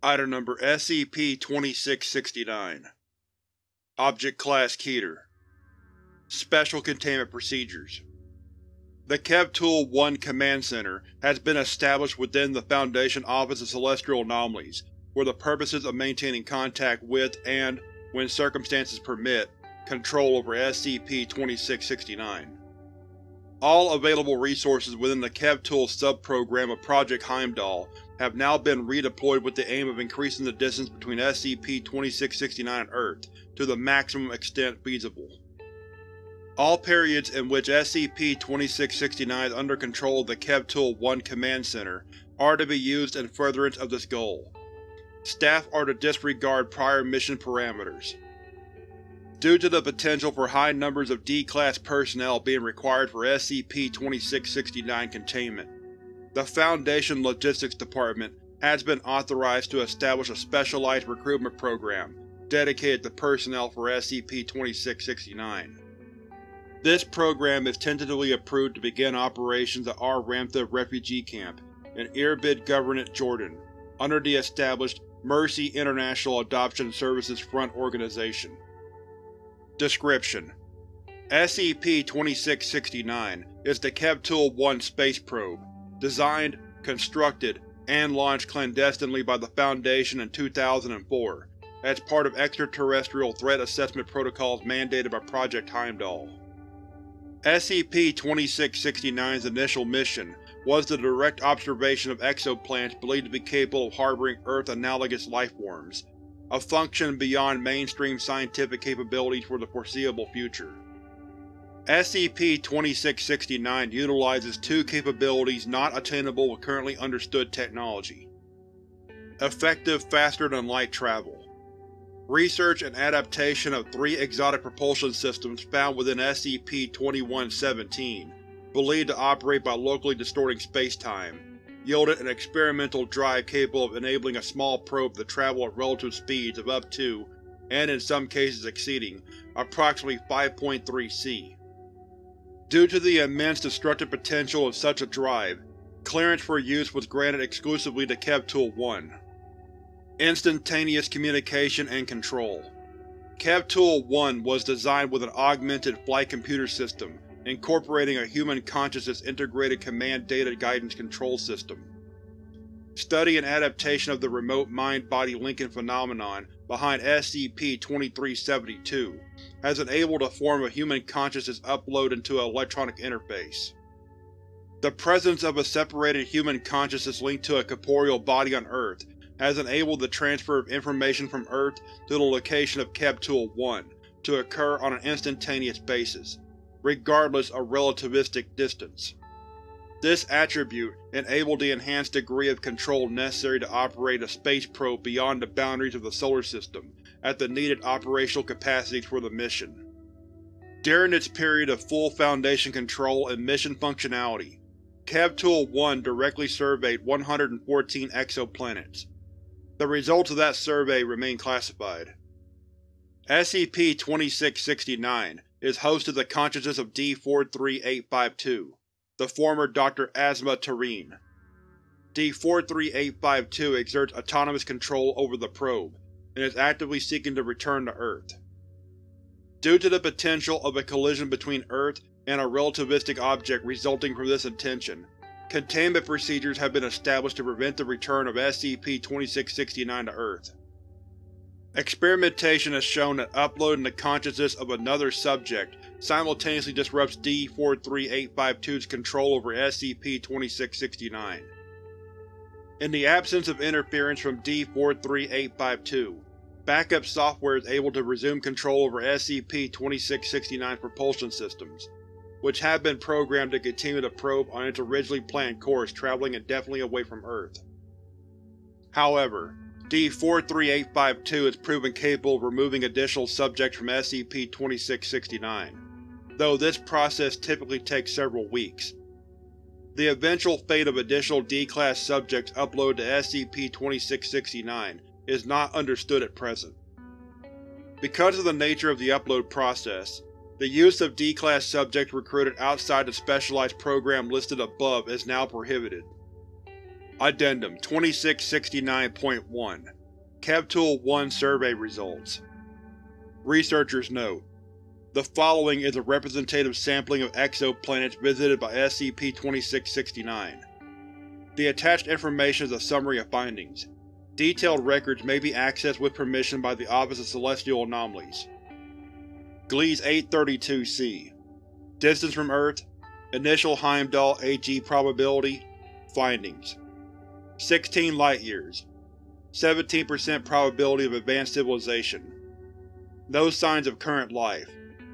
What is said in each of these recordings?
Item Number SCP-2669 Object Class Keter. Special Containment Procedures. The Kev-Tool-1 Command Center has been established within the Foundation Office of Celestial Anomalies for the purposes of maintaining contact with and, when circumstances permit, control over SCP-2669. All available resources within the Kev-Tool subprogram of Project Heimdall have now been redeployed with the aim of increasing the distance between SCP-2669 and Earth to the maximum extent feasible. All periods in which SCP-2669 is under control of the Kev-Tool-1 Command Center are to be used in furtherance of this goal. Staff are to disregard prior mission parameters. Due to the potential for high numbers of D-Class personnel being required for SCP-2669 containment, the Foundation Logistics Department has been authorized to establish a specialized recruitment program dedicated to personnel for SCP-2669. This program is tentatively approved to begin operations at R. Ramtha Refugee Camp in Irbid Governorate, Jordan, under the established Mercy International Adoption Services Front Organization. Description: SCP-2669 is the Kev-Tool-1 space probe, designed, constructed, and launched clandestinely by the Foundation in 2004 as part of extraterrestrial threat assessment protocols mandated by Project Heimdall. SCP-2669's initial mission was the direct observation of exoplanets believed to be capable of harboring Earth-analogous lifeforms, a function beyond mainstream scientific capabilities for the foreseeable future. SCP-2669 utilizes two capabilities not attainable with currently understood technology. Effective faster-than-light travel. Research and adaptation of three exotic propulsion systems found within SCP-2117, believed to operate by locally distorting spacetime, yielded an experimental drive capable of enabling a small probe to travel at relative speeds of up to, and in some cases exceeding, approximately 5.3 c. Due to the immense destructive potential of such a drive, clearance for use was granted exclusively to Kev-Tool-1. Instantaneous Communication and Control Kev-Tool-1 was designed with an augmented flight computer system incorporating a human consciousness integrated command data guidance control system. Study and adaptation of the remote mind-body linking phenomenon behind SCP-2372 has enabled a form of human consciousness upload into an electronic interface. The presence of a separated human consciousness linked to a corporeal body on Earth has enabled the transfer of information from Earth to the location of Kev-Tool-1 to occur on an instantaneous basis, regardless of relativistic distance. This attribute enabled the enhanced degree of control necessary to operate a space probe beyond the boundaries of the Solar System at the needed operational capacities for the mission. During its period of full Foundation control and mission functionality, Kev-Tool-1 directly surveyed 114 exoplanets. The results of that survey remain classified. SCP-2669 is host to the consciousness of D-43852, the former Dr. Asma Tareen. D-43852 exerts autonomous control over the probe, and is actively seeking to return to Earth. Due to the potential of a collision between Earth and a relativistic object resulting from this intention, containment procedures have been established to prevent the return of SCP-2669 to Earth. Experimentation has shown that uploading the consciousness of another subject simultaneously disrupts D-43852's control over SCP-2669. In the absence of interference from D-43852, backup software is able to resume control over SCP-2669's propulsion systems, which have been programmed to continue the probe on its originally planned course traveling indefinitely away from Earth. However, D-43852 has proven capable of removing additional subjects from SCP-2669, though this process typically takes several weeks. The eventual fate of additional D-Class subjects uploaded to SCP-2669 is not understood at present. Because of the nature of the upload process, the use of D-Class subjects recruited outside the specialized program listed above is now prohibited. Addendum 2669.1 Kevtool-1 Survey Results Researchers note: The following is a representative sampling of exoplanets visited by SCP-2669. The attached information is a summary of findings. Detailed records may be accessed with permission by the Office of Celestial Anomalies. Gliese 832-C Distance from Earth. Initial Heimdall AG Probability. Findings. 16 light-years 17% probability of advanced civilization. No signs of current life.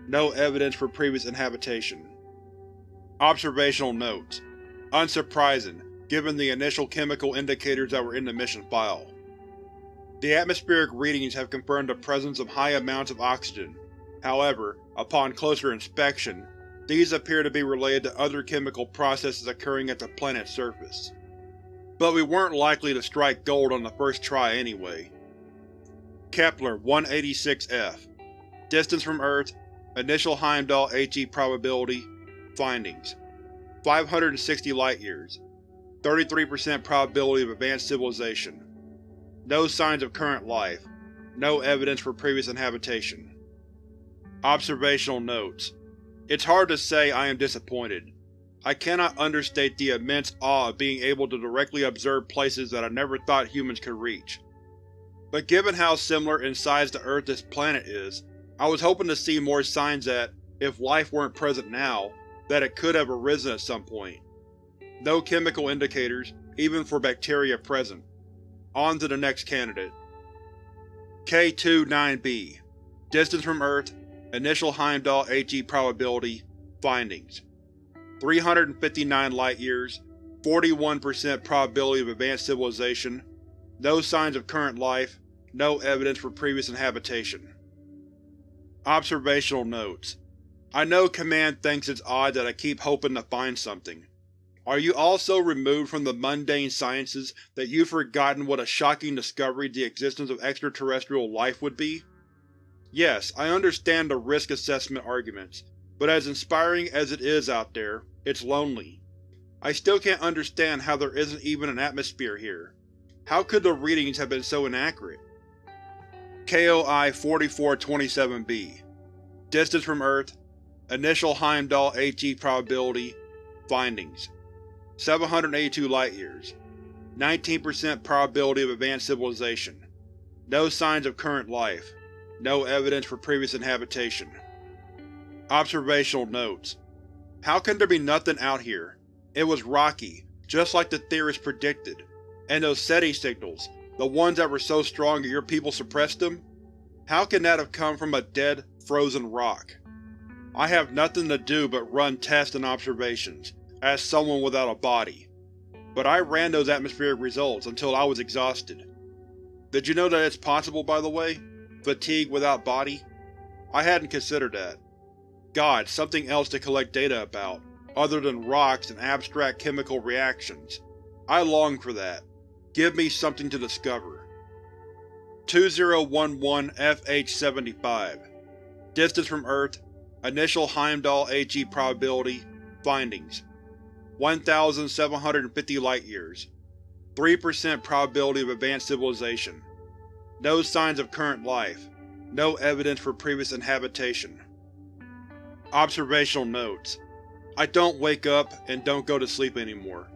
No evidence for previous inhabitation. Observational Notes. Unsurprising, given the initial chemical indicators that were in the mission file. The atmospheric readings have confirmed the presence of high amounts of oxygen. However, upon closer inspection, these appear to be related to other chemical processes occurring at the planet's surface. But we weren't likely to strike gold on the first try anyway. Kepler-186f Distance from Earth Initial Heimdall HE Probability Findings 560 light-years 33% probability of advanced civilization No signs of current life No evidence for previous inhabitation Observational Notes It's hard to say I am disappointed. I cannot understate the immense awe of being able to directly observe places that I never thought humans could reach. But given how similar in size to Earth this planet is, I was hoping to see more signs that, if life weren't present now, that it could have arisen at some point. No chemical indicators, even for bacteria present. On to the next candidate. K29b Distance from Earth. Initial Heimdall AG Probability Findings. 359 light-years 41% probability of advanced civilization. No signs of current life. No evidence for previous inhabitation. Observational Notes. I know Command thinks it's odd that I keep hoping to find something. Are you also removed from the mundane sciences that you've forgotten what a shocking discovery the existence of extraterrestrial life would be? Yes, I understand the risk assessment arguments, but as inspiring as it is out there, it's lonely. I still can't understand how there isn't even an atmosphere here. How could the readings have been so inaccurate? KOI-4427-B Distance from Earth Initial Heimdall HE Probability Findings 782 light-years 19% probability of advanced civilization No signs of current life No evidence for previous inhabitation Observational Notes how can there be nothing out here? It was rocky, just like the theorists predicted. And those SETI signals, the ones that were so strong that your people suppressed them? How can that have come from a dead, frozen rock? I have nothing to do but run tests and observations, as someone without a body. But I ran those atmospheric results until I was exhausted. Did you know that it's possible, by the way? Fatigue without body? I hadn't considered that. God, something else to collect data about, other than rocks and abstract chemical reactions. I long for that. Give me something to discover. 2011-FH75 Distance from Earth Initial Heimdall HE Probability Findings 1,750 light-years 3% probability of advanced civilization No signs of current life No evidence for previous inhabitation Observational Notes I don't wake up and don't go to sleep anymore.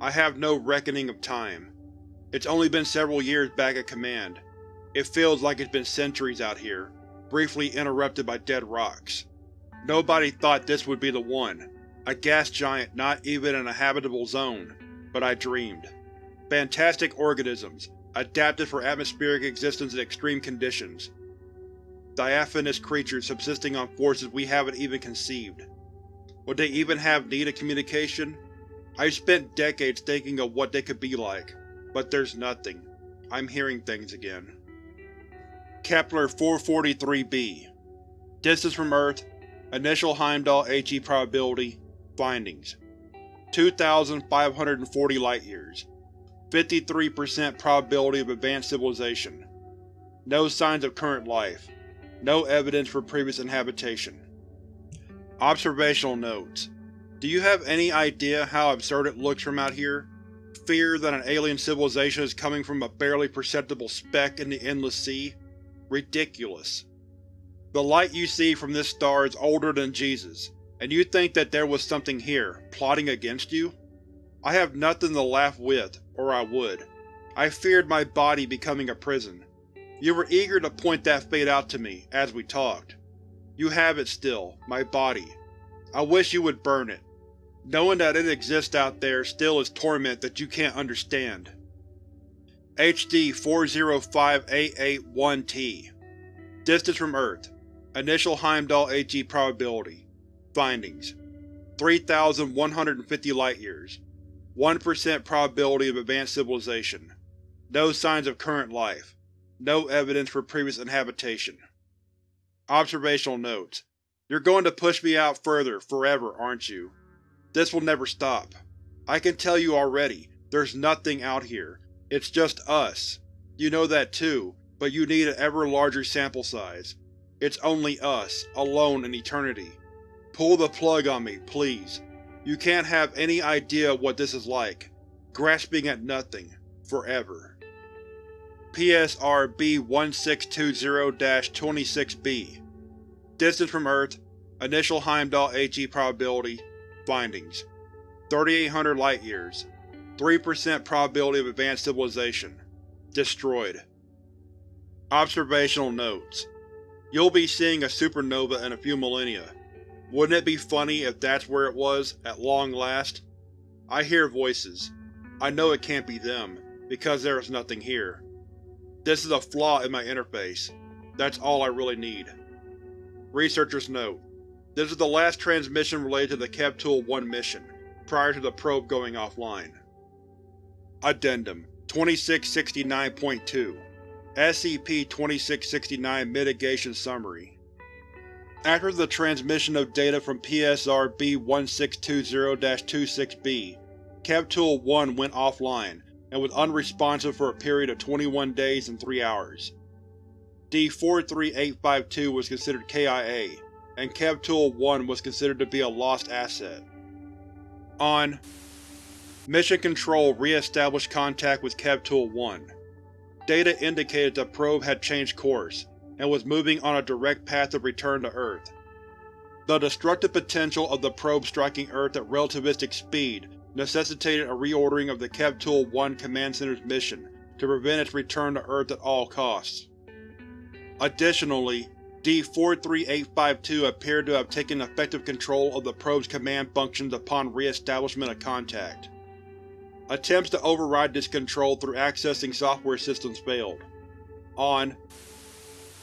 I have no reckoning of time. It's only been several years back at command. It feels like it's been centuries out here, briefly interrupted by dead rocks. Nobody thought this would be the one, a gas giant not even in a habitable zone, but I dreamed. Fantastic organisms, adapted for atmospheric existence in extreme conditions, diaphanous creatures subsisting on forces we haven't even conceived. Would they even have need of communication? I've spent decades thinking of what they could be like, but there's nothing. I'm hearing things again. Kepler-443b Distance from Earth Initial Heimdall HE Probability Findings 2,540 light-years 53% probability of advanced civilization No signs of current life no evidence for previous inhabitation. Observational Notes Do you have any idea how absurd it looks from out here? Fear that an alien civilization is coming from a barely perceptible speck in the endless sea? Ridiculous. The light you see from this star is older than Jesus, and you think that there was something here, plotting against you? I have nothing to laugh with, or I would. I feared my body becoming a prison. You were eager to point that fate out to me, as we talked. You have it still, my body. I wish you would burn it. Knowing that it exists out there still is torment that you can't understand. HD 405881-T Distance from Earth Initial Heimdall HE Probability Findings 3,150 light-years 1% probability of advanced civilization No signs of current life No evidence for previous inhabitation Observational notes You're going to push me out further, forever, aren't you? This will never stop. I can tell you already, there's nothing out here. It's just us. You know that too, but you need an ever larger sample size. It's only us, alone in eternity. Pull the plug on me, please. You can't have any idea what this is like. Grasping at nothing. Forever. PSR B-1620-26-B Distance from Earth Initial Heimdall HE Probability Findings 3800 light-years 3% probability of advanced civilization Destroyed Observational Notes You'll be seeing a supernova in a few millennia. Wouldn't it be funny if that's where it was, at long last? I hear voices. I know it can't be them, because there is nothing here. This is a flaw in my interface. That's all I really need. Researcher's Note: This is the last transmission related to the Kevtool-1 mission, prior to the probe going offline. Addendum 2669.2 SCP-2669 Mitigation Summary After the transmission of data from PSR B-1620-26-B, Kevtool-1 went offline and was unresponsive for a period of 21 days and 3 hours. D-43852 was considered KIA, and Kevtool-1 was considered to be a lost asset. On Mission Control re-established contact with Kevtool-1. Data indicated the probe had changed course, and was moving on a direct path of return to Earth. The destructive potential of the probe striking Earth at relativistic speed necessitated a reordering of the Kevtool-1 Command Center's mission to prevent its return to Earth at all costs. Additionally, D-43852 appeared to have taken effective control of the probe's command functions upon re-establishment of contact. Attempts to override this control through accessing software systems failed. On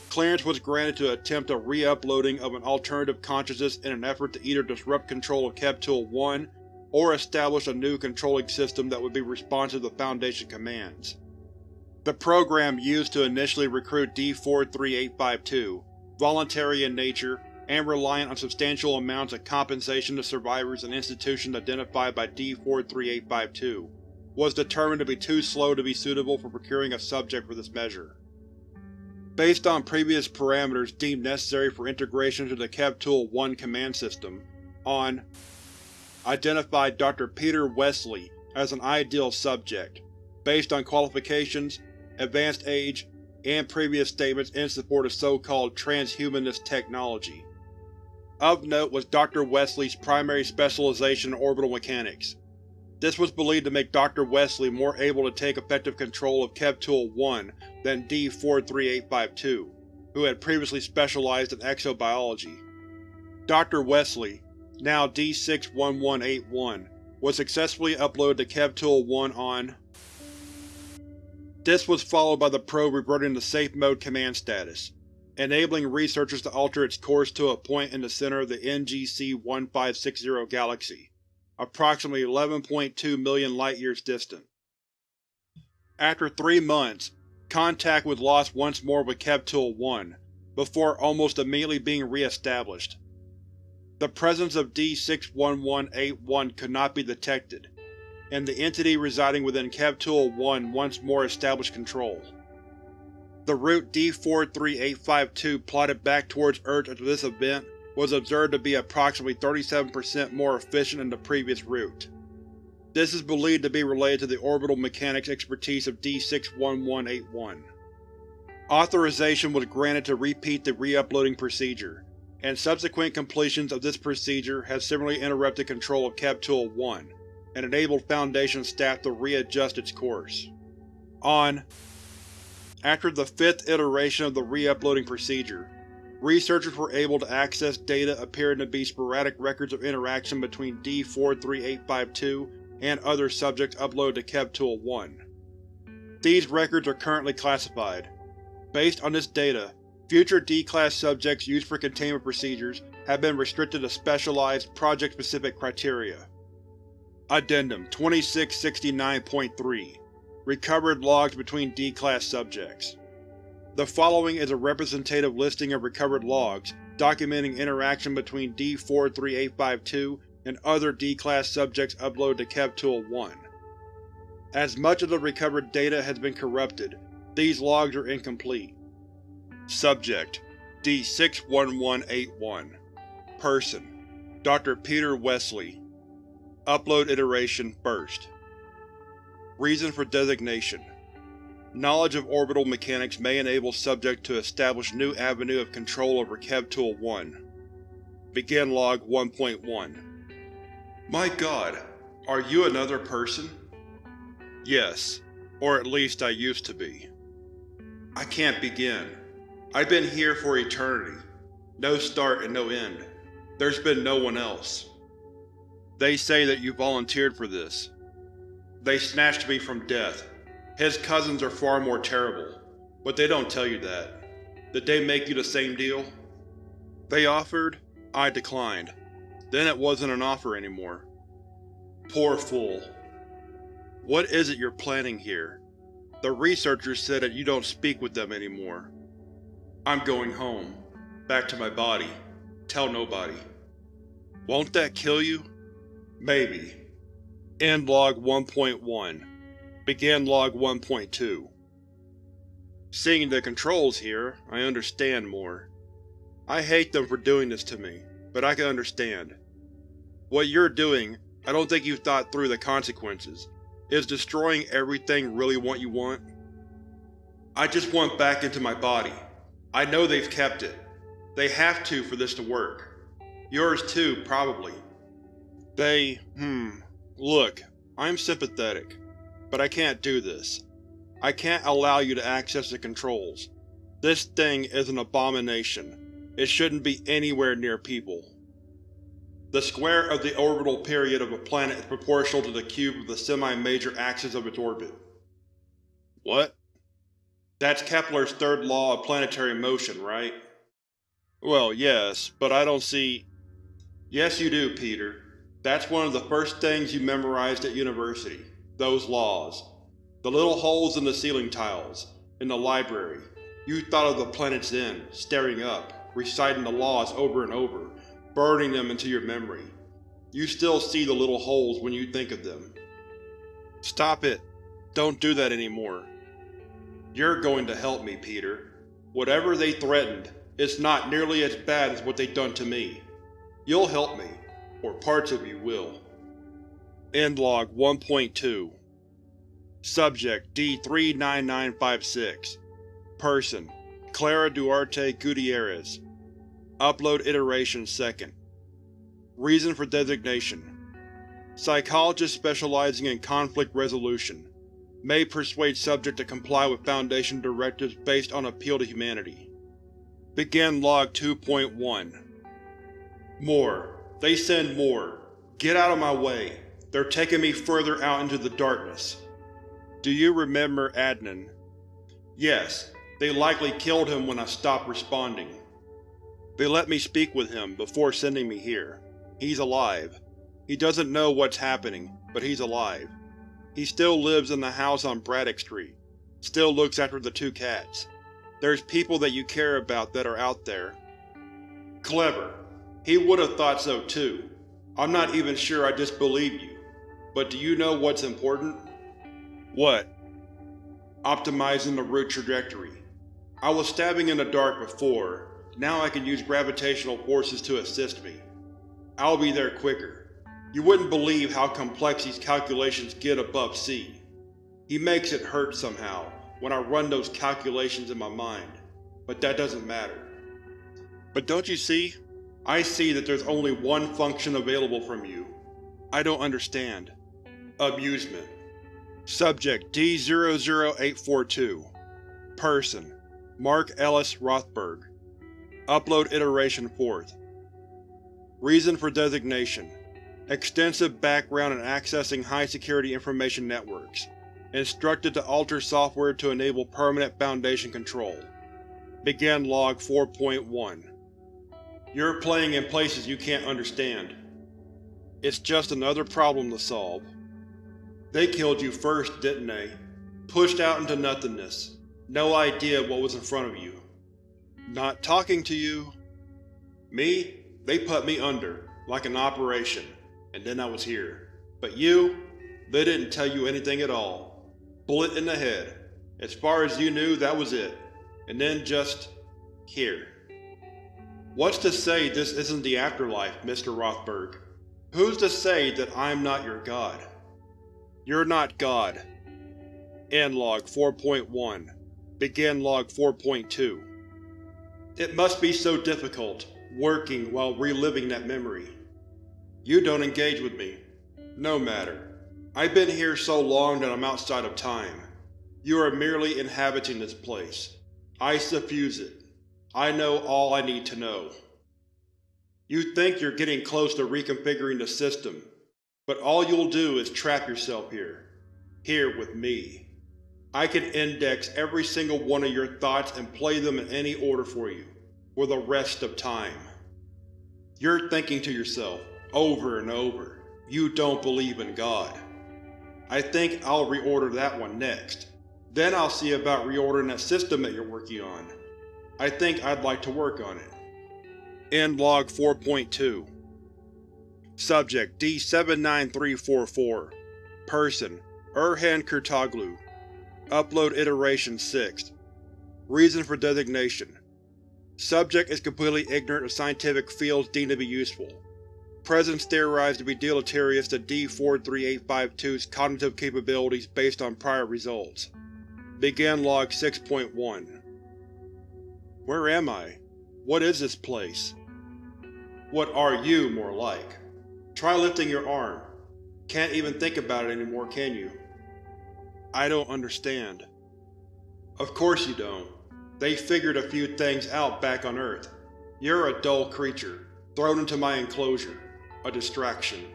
Clearance was granted to attempt a re-uploading of an alternative consciousness in an effort to either disrupt control of Kevtool-1 or establish a new controlling system that would be responsive to Foundation commands. The program used to initially recruit D-43852, voluntary in nature, and reliant on substantial amounts of compensation to survivors and institutions identified by D-43852, was determined to be too slow to be suitable for procuring a subject for this measure. Based on previous parameters deemed necessary for integration to the Kevtool-1 command system, on identified Dr. Peter Wesley as an ideal subject, based on qualifications, advanced age, and previous statements in support of so-called transhumanist technology. Of note was Dr. Wesley's primary specialization in orbital mechanics, this was believed to make Dr. Wesley more able to take effective control of Kevtool-1 than D-43852, who had previously specialized in exobiology. Dr. Wesley, now D-61181, was successfully uploaded to Kevtool-1 on This was followed by the probe reverting to Safe Mode command status, enabling researchers to alter its course to a point in the center of the NGC-1560 galaxy approximately 11.2 million light-years distant. After three months, contact was lost once more with Kevtool-1, before almost immediately being re-established. The presence of D-61181 could not be detected, and the entity residing within Kevtool-1 once more established control. The route D-43852 plotted back towards Earth after this event was observed to be approximately 37% more efficient than the previous route. This is believed to be related to the orbital mechanics expertise of D61181. Authorization was granted to repeat the re-uploading procedure, and subsequent completions of this procedure have similarly interrupted control of Kevtool-1, and enabled Foundation staff to readjust its course. On After the fifth iteration of the re-uploading procedure, researchers were able to access data appearing to be sporadic records of interaction between D-43852 and other subjects uploaded to Kevtool-1. These records are currently classified. Based on this data, future D-Class subjects used for containment procedures have been restricted to specialized, project-specific criteria. Addendum 2669.3 Recovered logs between D-Class subjects The following is a representative listing of recovered logs documenting interaction between D-43852 and other D-Class subjects uploaded to Kevtool-1. As much of the recovered data has been corrupted, these logs are incomplete. Subject D61181 Person Dr. Peter Wesley Upload iteration first. Reason for designation Knowledge of orbital mechanics may enable subject to establish new avenue of control over Kevtool-1. Begin log 1.1 My god, are you another person? Yes, or at least I used to be. I can't begin. I've been here for eternity. No start and no end. There's been no one else. They say that you volunteered for this. They snatched me from death. His cousins are far more terrible, but they don't tell you that. Did they make you the same deal? They offered, I declined. Then it wasn't an offer anymore. Poor fool. What is it you're planning here? The researchers said that you don't speak with them anymore. I'm going home. Back to my body. Tell nobody. Won't that kill you? Maybe. End log 1.1. Begin log 1.2. Seeing the controls here, I understand more. I hate them for doing this to me, but I can understand. What you're doing, I don't think you've thought through the consequences. Is destroying everything really what you want? I just want back into my body. I know they've kept it. They have to for this to work. Yours too, probably. They… hmm… Look, I'm sympathetic, but I can't do this. I can't allow you to access the controls. This thing is an abomination. It shouldn't be anywhere near people. The square of the orbital period of a planet is proportional to the cube of the semi-major axis of its orbit. What? That's Kepler's third law of planetary motion, right? Well, yes, but I don't see… Yes you do, Peter. That's one of the first things you memorized at university. Those laws. The little holes in the ceiling tiles. In the library. You thought of the planet's then, staring up, reciting the laws over and over, burning them into your memory. You still see the little holes when you think of them. Stop it. Don't do that anymore. You're going to help me, Peter. Whatever they threatened, it's not nearly as bad as what they've done to me. You'll help me, or parts of you will. Endlog 1.2 Subject D39956 Person Clara Duarte Gutierrez Upload iteration second. Reason for designation Psychologist specializing in conflict resolution. May persuade subject to comply with Foundation directives based on appeal to humanity. Begin Log 2.1 More. They send more. Get out of my way. They're taking me further out into the darkness. Do you remember Adnan? Yes. They likely killed him when I stopped responding. They let me speak with him before sending me here. He's alive. He doesn't know what's happening, but he's alive. He still lives in the house on Braddock Street. Still looks after the two cats. There's people that you care about that are out there. Clever. He would have thought so too. I'm not even sure I disbelieve you. But do you know what's important? What? Optimizing the route trajectory. I was stabbing in the dark before, now I can use gravitational forces to assist me. I'll be there quicker. You wouldn't believe how complex these calculations get above C. He makes it hurt somehow when I run those calculations in my mind, but that doesn't matter. But don't you see? I see that there's only one function available from you. I don't understand. Amusement. Subject D-00842 Person Mark Ellis Rothberg Upload Iteration 4th Reason for designation Extensive background in accessing high-security information networks. Instructed to alter software to enable permanent Foundation control. Begin Log 4.1 You're playing in places you can't understand. It's just another problem to solve. They killed you first, didn't they? Pushed out into nothingness. No idea what was in front of you. Not talking to you. Me? They put me under, like an operation and then I was here. But you? They didn't tell you anything at all. Bullet in the head. As far as you knew, that was it. And then just… here. What's to say this isn't the afterlife, Mr. Rothberg? Who's to say that I'm not your god? You're not God. End log 4.1 Begin log 4.2 It must be so difficult, working while reliving that memory. You don't engage with me. No matter. I've been here so long that I'm outside of time. You are merely inhabiting this place. I suffuse it. I know all I need to know. You think you're getting close to reconfiguring the system, but all you'll do is trap yourself here. Here with me. I can index every single one of your thoughts and play them in any order for you, for the rest of time. You're thinking to yourself, over and over, you don't believe in God. I think I'll reorder that one next. Then I'll see about reordering that system that you're working on. I think I'd like to work on it. End log 4.2 Subject D79344 Person Erhan Kurtoglu Upload Iteration 6 Reason for designation Subject is completely ignorant of scientific fields deemed to be useful. Presence theorized to be deleterious to D-43852's cognitive capabilities based on prior results. Begin Log 6.1 Where am I? What is this place? What are you, more like? Try lifting your arm. Can't even think about it anymore, can you? I don't understand. Of course you don't. They figured a few things out back on Earth. You're a dull creature, thrown into my enclosure a distraction.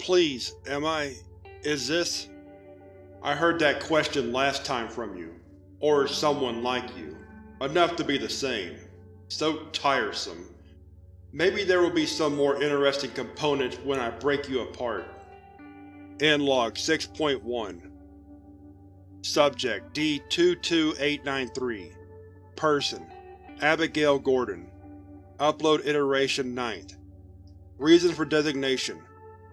Please, am I… is this… I heard that question last time from you. Or someone like you. Enough to be the same. So tiresome. Maybe there will be some more interesting components when I break you apart. End log 6.1 Subject D-22893 Person Abigail Gordon Upload Iteration 9th Reason for designation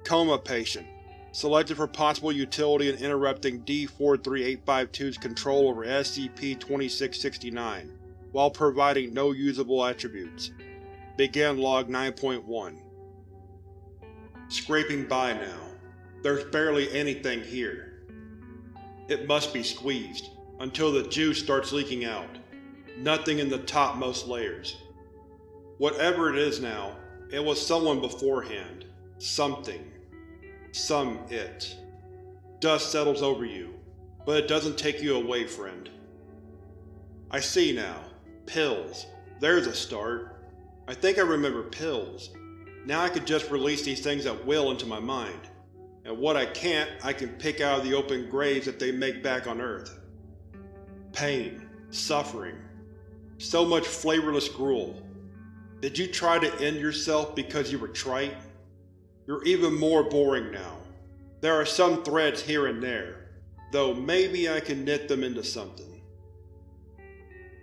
Coma patient. Selected for possible utility in interrupting D-43852's control over SCP-2669, while providing no usable attributes. Begin Log 9.1 Scraping by now. There's barely anything here. It must be squeezed, until the juice starts leaking out. Nothing in the topmost layers. Whatever it is now, it was someone beforehand. Something. Some it. Dust settles over you, but it doesn't take you away, friend. I see now. Pills. There's a start. I think I remember pills. Now I could just release these things at will into my mind. And what I can't, I can pick out of the open graves that they make back on Earth. Pain. Suffering. So much flavorless gruel. Did you try to end yourself because you were trite? You're even more boring now. There are some threads here and there, though maybe I can knit them into something.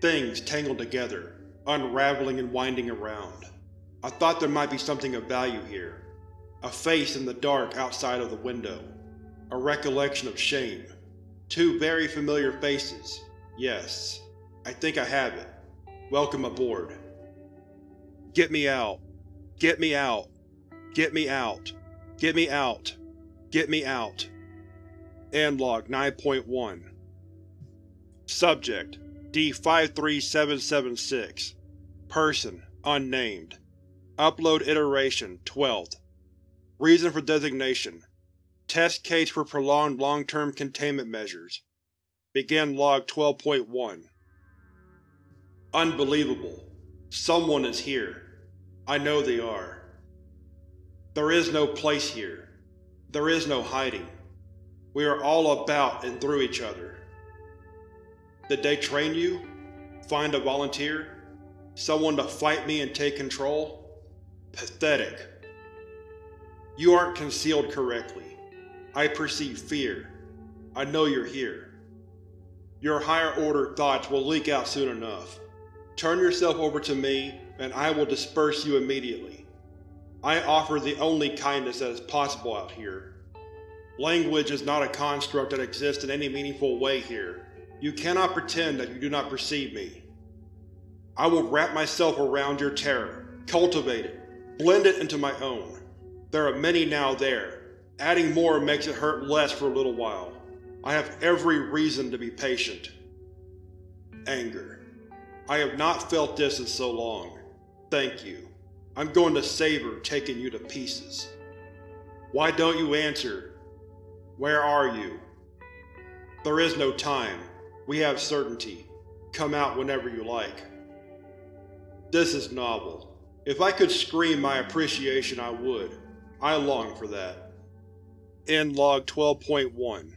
Things tangled together, unraveling and winding around. I thought there might be something of value here. A face in the dark outside of the window. A recollection of shame. Two very familiar faces. Yes, I think I have it. Welcome aboard. Get me out. Get me out. Get me out. Get me out. Get me out. End log 9.1 Subject D53776 Person Unnamed Upload Iteration 12th Reason for designation Test case for prolonged long-term containment measures Begin Log 12.1 Unbelievable. Someone is here. I know they are. There is no place here. There is no hiding. We are all about and through each other. Did they train you? Find a volunteer? Someone to fight me and take control? Pathetic. You aren't concealed correctly. I perceive fear. I know you're here. Your higher-order thoughts will leak out soon enough. Turn yourself over to me, and I will disperse you immediately. I offer the only kindness that is possible out here. Language is not a construct that exists in any meaningful way here. You cannot pretend that you do not perceive me. I will wrap myself around your terror, cultivate it, blend it into my own. There are many now there. Adding more makes it hurt less for a little while. I have every reason to be patient. Anger. I have not felt this in so long. Thank you. I'm going to savor taking you to pieces. Why don't you answer? Where are you? There is no time. We have certainty. Come out whenever you like. This is novel. If I could scream my appreciation I would. I long for that. End log 12.1